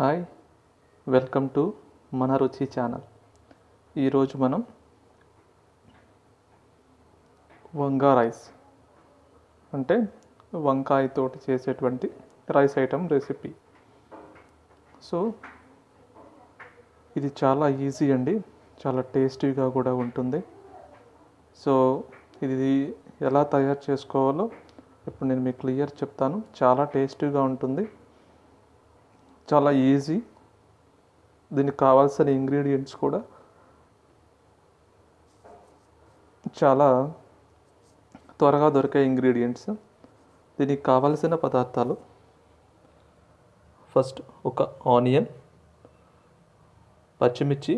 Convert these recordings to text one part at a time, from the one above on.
Hi welcome to మన రుచి channel. ఈరోజు మనం వంగా రైస్ అంటే వంకాయతోటి చేసేటువంటి రైస్ ఐటమ్ రెసిపీ. సో ఇది చాలా ఈజీ అండి చాలా టేస్టీగా కూడా ఉంటుంది. సో ఇది ఎలా తయారు చేసుకోవాలో ఇప్పుడు నేను మీకు క్లియర్ చెప్తాను. చాలా టేస్టీగా ఉంటుంది. చాలా ఈజీ దీనికి కావాల్సిన ఇంగ్రీడియంట్స్ కూడా చాలా త్వరగా దొరికే ఇంగ్రీడియంట్స్ దీనికి కావలసిన పదార్థాలు. ఫస్ట్ ఒక ఆనియన్ పచ్చిమిర్చి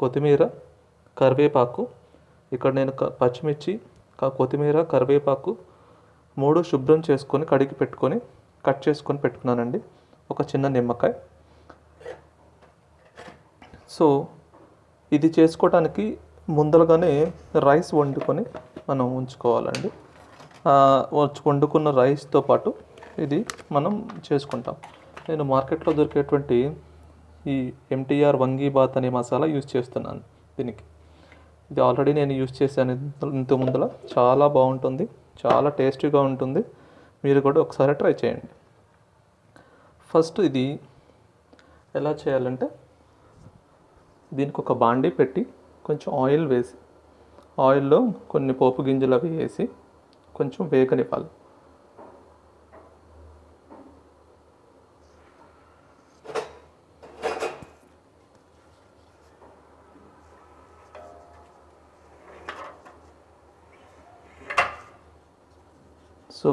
కొత్తిమీర కరివేపాకు. ఇక్కడ నేను పచ్చిమిర్చి కొత్తిమీర కరివేపాకు మూడు శుభ్రం చేసుకొని కడిగి పెట్టుకొని కట్ చేసుకొని పెట్టుకున్నానండి. ఒక చిన్న నిమ్మకాయ. సో ఇది చేసుకోవడానికి ముందరగానే రైస్ వండుకొని మనం ఉంచుకోవాలండి. వండుకున్న రైస్తో పాటు ఇది మనం చేసుకుంటాం. నేను మార్కెట్లో దొరికేటువంటి ఈ ఎంటీఆర్ వంగీ బాత్ అనే మసాలా యూజ్ చేస్తున్నాను దీనికి. ఇది ఆల్రెడీ నేను యూజ్ చేశాను ఇంత- ముందల. చాలా బాగుంటుంది. చాలా టేస్టీగా ఉంటుంది. మీరు కూడా ఒకసారి ట్రై చేయండి. ఫస్ట్ ఇది ఎలా చేయాలంటే దీనికి ఒక బాండీ పెట్టి కొంచెం ఆయిల్ వేసి ఆయిల్లో కొన్ని పోపు గింజలు అవి వేసి కొంచెం వేగనివ్వాలి. సో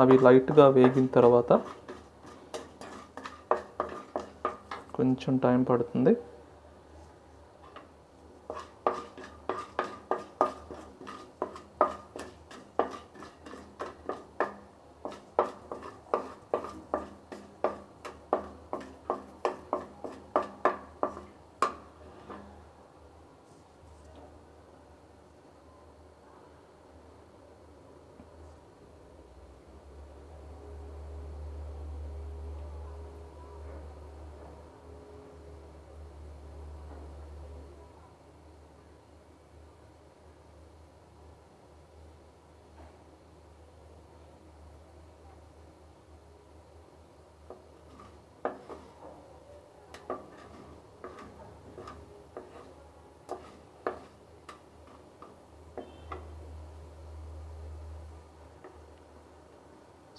అవి లైట్గా వేగిన తర్వాత కొంచెం టైం పడుతుంది.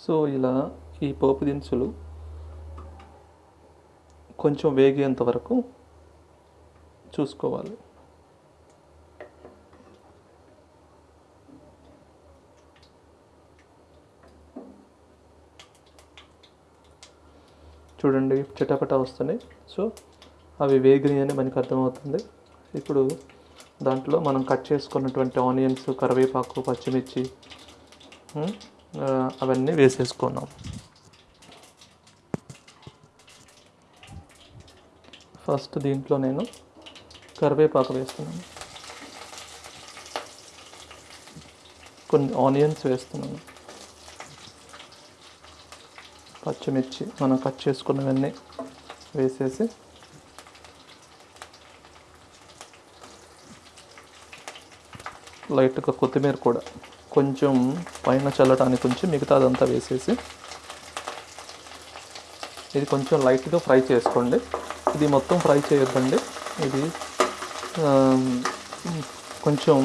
సో ఇలా ఈ పోపు దినుసులు కొంచెం వేగేంత వరకు చూసుకోవాలి. చూడండి చిటపట వస్తున్నాయి. సో అవి వేగినాయి అని మనకు అర్థమవుతుంది. ఇప్పుడు దాంట్లో మనం కట్ చేసుకున్నటువంటి ఆనియన్స్ కరివేపాకు పచ్చిమిర్చి అవన్నీ వేసేసుకున్నాం. ఫస్ట్ దీంట్లో నేను కరివేపాకు వేస్తున్నాను. కొన్ని ఆనియన్స్ వేస్తున్నాను. పచ్చిమిర్చి మనం కట్ చేసుకున్నవన్నీ వేసేసి లైట్గా కొత్తిమీర కూడా కొంచెం పైన చల్లటానికి కొంచెం మిగతాదంతా వేసేసి ఇది కొంచెం లైట్గా ఫ్రై చేసుకోండి. ఇది మొత్తం ఫ్రై చేయొద్దండి. ఇది కొంచెం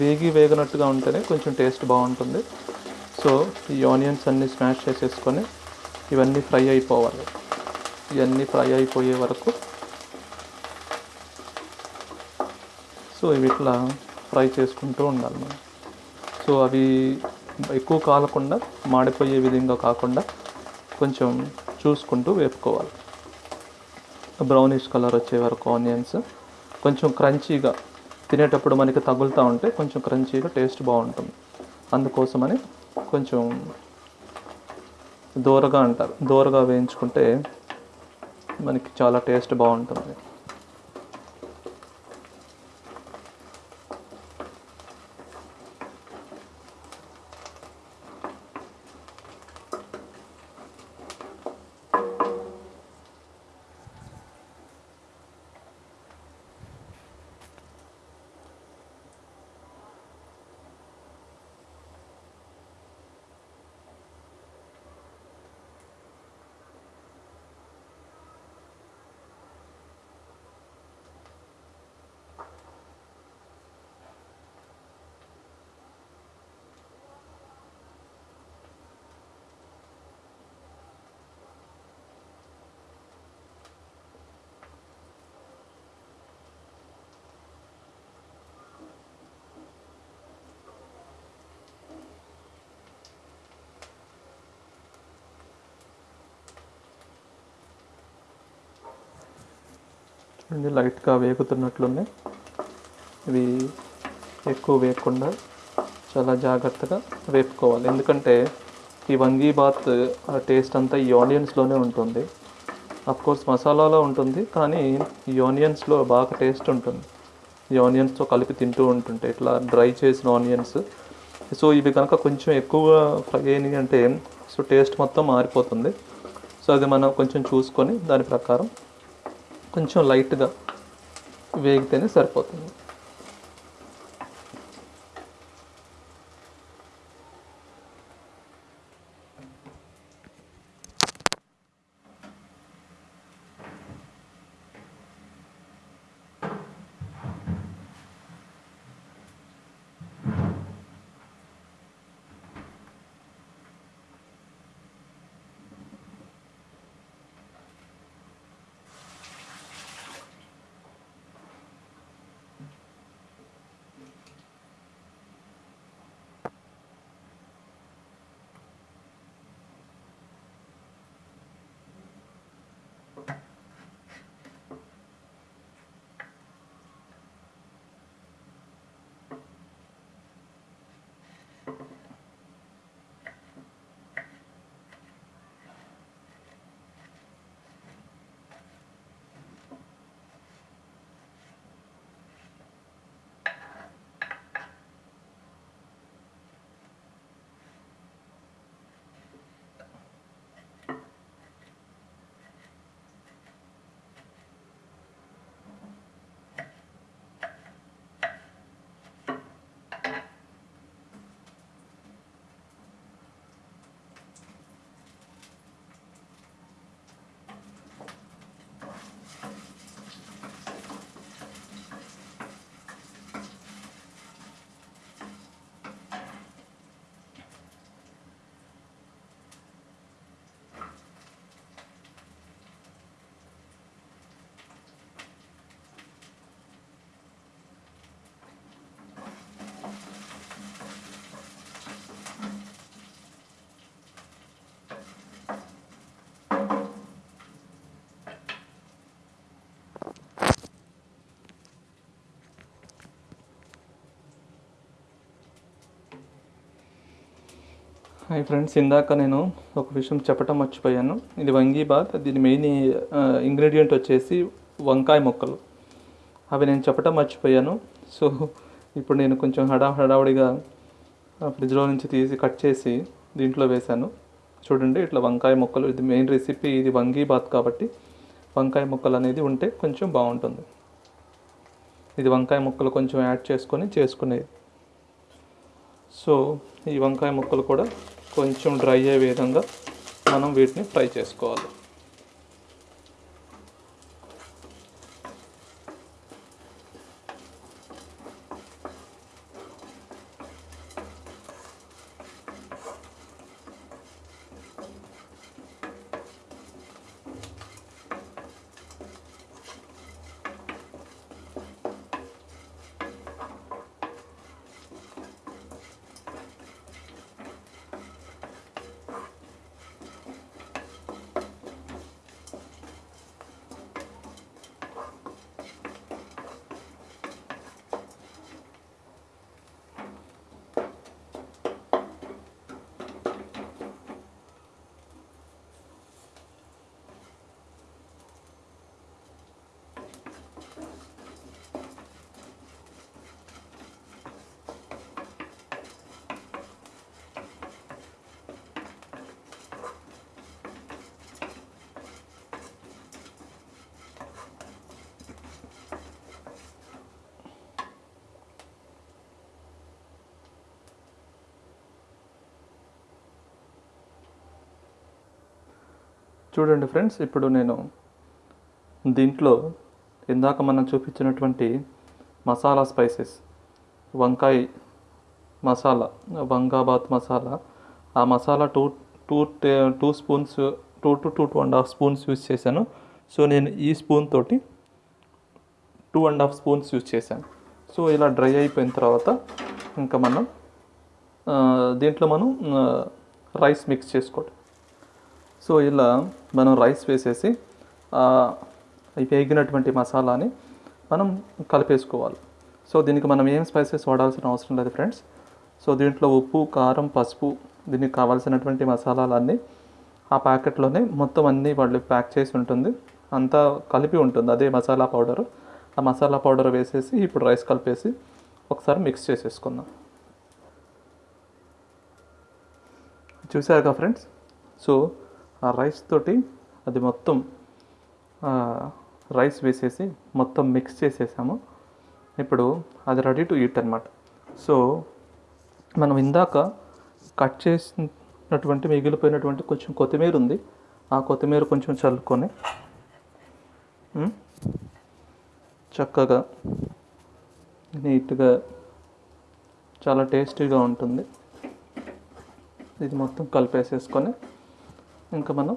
వేగి వేగనట్టుగా ఉంటేనే కొంచెం టేస్ట్ బాగుంటుంది. సో ఈ ఆనియన్స్ అన్నీ స్మాష్ చేసేసుకొని ఇవన్నీ ఫ్రై అయిపోవాలి. ఇవన్నీ ఫ్రై అయిపోయే వరకు సో ఇవి ఇట్లా ఫ్రై చేసుకుంటూ ఉండాలి మనం. సో అవి ఎక్కువ కాలకుండా మాడిపోయే విధంగా కాకుండా కొంచెం చూసుకుంటూ వేపుకోవాలి. బ్రౌనిష్ కలర్ వచ్చే వరకు ఆనియన్స్ కొంచెం క్రంచీగా తినేటప్పుడు మనకి తగులుతూ ఉంటే కొంచెం క్రంచీగా టేస్ట్ బాగుంటుంది. అందుకోసమని కొంచెం దూరగా అంటారు. దూరగా వేయించుకుంటే మనకి చాలా టేస్ట్ బాగుంటుంది. చూడండి లైట్గా వేగుతున్నట్లున్నాయి. ఇవి ఎక్కువ వేయకుండా చాలా జాగ్రత్తగా వేపుకోవాలి. ఎందుకంటే ఈ వంగీ బాత్ టేస్ట్ అంతా ఈ ఆనియన్స్లోనే ఉంటుంది. కోర్స్ మసాలాలో ఉంటుంది కానీ ఈ ఆనియన్స్లో బాగా టేస్ట్ ఉంటుంది. ఈ ఆనియన్స్తో కలిపి తింటూ ఉంటుంటే ఇట్లా డ్రై చేసిన ఆనియన్స్. సో ఇవి కనుక కొంచెం ఎక్కువగా ఫ్రై అయినాయి అంటే సో టేస్ట్ మొత్తం మారిపోతుంది. సో అది మనం కొంచెం చూసుకొని దాని ప్రకారం కొంచెం లైట్గా వేగితేనే సరిపోతుంది. హాయ్ ఫ్రెండ్స్ ఇందాక నేను ఒక విషయం చెప్పటం మర్చిపోయాను. ఇది వంగీ బాత్ దీని మెయిన్ ఇంగ్రీడియంట్ వచ్చేసి వంకాయ ముక్కలు. అవి నేను చెప్పటం మర్చిపోయాను. సో ఇప్పుడు నేను కొంచెం హడా హడావుడిగా ఫ్రిడ్జ్లో నుంచి తీసి కట్ చేసి దీంట్లో వేశాను. చూడండి ఇట్లా వంకాయ ముక్కలు ఇది మెయిన్ రెసిపీ ఇది వంగీ బాత్ కాబట్టి వంకాయ ముక్కలు అనేది ఉంటే కొంచెం బాగుంటుంది. ఇది వంకాయ ముక్కలు కొంచెం యాడ్ చేసుకొని చేసుకునేది. సో ఈ వంకాయ ముక్కలు కూడా కొంచెం డ్రై అయ్యే విధంగా మనం వీటిని ఫ్రై చేసుకోవాలి. చూడండి ఫ్రెండ్స్ ఇప్పుడు నేను దీంట్లో ఇందాక మనం చూపించినటువంటి మసాలా స్పైసెస్ వంకాయ మసాలా వంగాబాత్ మసాలా ఆ masala two two two spoons two two two two and half spoons use చేశాను. సో నేను ఈ స్పూన్ తోటి two and half spoons use చేశాను. సో ఇలా డ్రై అయిపోయిన తర్వాత ఇంకా మనం దీంట్లో మనం రైస్ మిక్స్ చేసుకోవడం సో ఇలా మనం రైస్ వేసేసి వేగినటువంటి మసాలాని మనం కలిపేసుకోవాలి. సో దీనికి మనం ఏం స్పైసెస్ వాడాల్సిన అవసరం లేదు ఫ్రెండ్స్. సో దీంట్లో ఉప్పు కారం పసుపు దీనికి కావాల్సినటువంటి మసాలాలన్నీ ఆ ప్యాకెట్లోనే మొత్తం అన్నీ వాళ్ళు ప్యాక్ చేసి ఉంటుంది. అంతా కలిపి ఉంటుంది అదే మసాలా పౌడర్. ఆ మసాలా పౌడర్ వేసేసి ఇప్పుడు రైస్ కలిపేసి ఒకసారి మిక్స్ చేసేసుకుందాం. చూసారుగా ఫ్రెండ్స్? సో ఆ రైస్ తోటి అది మొత్తం రైస్ వేసేసి మొత్తం మిక్స్ చేసేసాము. ఇప్పుడు అది రెడీ టు ఈట్ అనమాట సో మనం ఇందాక కట్ చేసినటువంటి మిగిలిపోయినటువంటి కొంచెం కొత్తిమీర ఉంది. ఆ కొత్తిమీర కొంచెం చల్లుకొని చక్కగా నీట్గా చాలా టేస్టీగా ఉంటుంది. ఇది మొత్తం కలిపేసేసుకొని ఇంకా మనం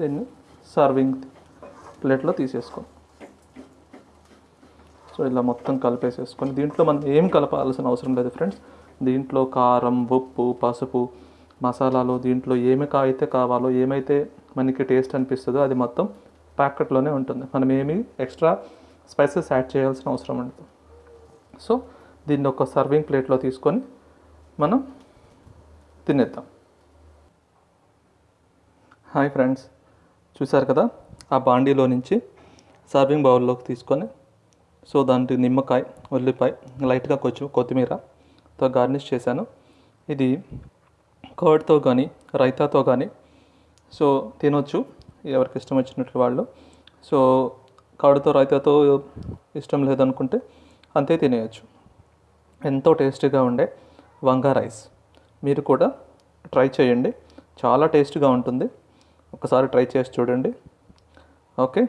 దీన్ని సర్వింగ్ ప్లేట్లో తీసేసుకోం. సో ఇలా మొత్తం కలిపేసేసుకొని దీంట్లో మనం ఏం కలపాల్సిన అవసరం లేదు ఫ్రెండ్స్. దీంట్లో కారం ఉప్పు పసుపు మసాలాలు దీంట్లో ఏమి అయితే కావాలో ఏమైతే మనకి టేస్ట్ అనిపిస్తుందో అది మొత్తం ప్యాకెట్లోనే ఉంటుంది. మనం ఏమి ఎక్స్ట్రా స్పైసెస్ యాడ్ చేయాల్సిన అవసరం ఉండదు. సో దీన్ని ఒక సర్వింగ్ ప్లేట్లో తీసుకొని మనం తినేద్దాం. Hi friends. చూసారు కదా? ఆ బాండీలో నుంచి సర్వింగ్ బౌల్లోకి తీసుకొని సో దాంట్లో నిమ్మకాయ ఉల్లిపాయ లైట్గా కొంచెం కొత్తిమీరతో గార్నిష్ చేశాను. ఇది కర్డ్తో కానీ రైతాతో కానీ సో తినొచ్చు. ఎవరికి ఇష్టం వచ్చినట్టు వాళ్ళు. సో కర్డ్తో రైతాతో ఇష్టం లేదనుకుంటే అంతే తినేయచ్చు. ఎంతో టేస్టీగా ఉండే వంగా రైస్. మీరు కూడా ట్రై చేయండి. చాలా టేస్ట్గా ఉంటుంది. ఒకసారి ట్రై చేసి చూడండి. Okay?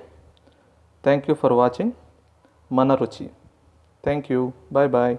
Thank you for watching మన రుచి. Thank you bye bye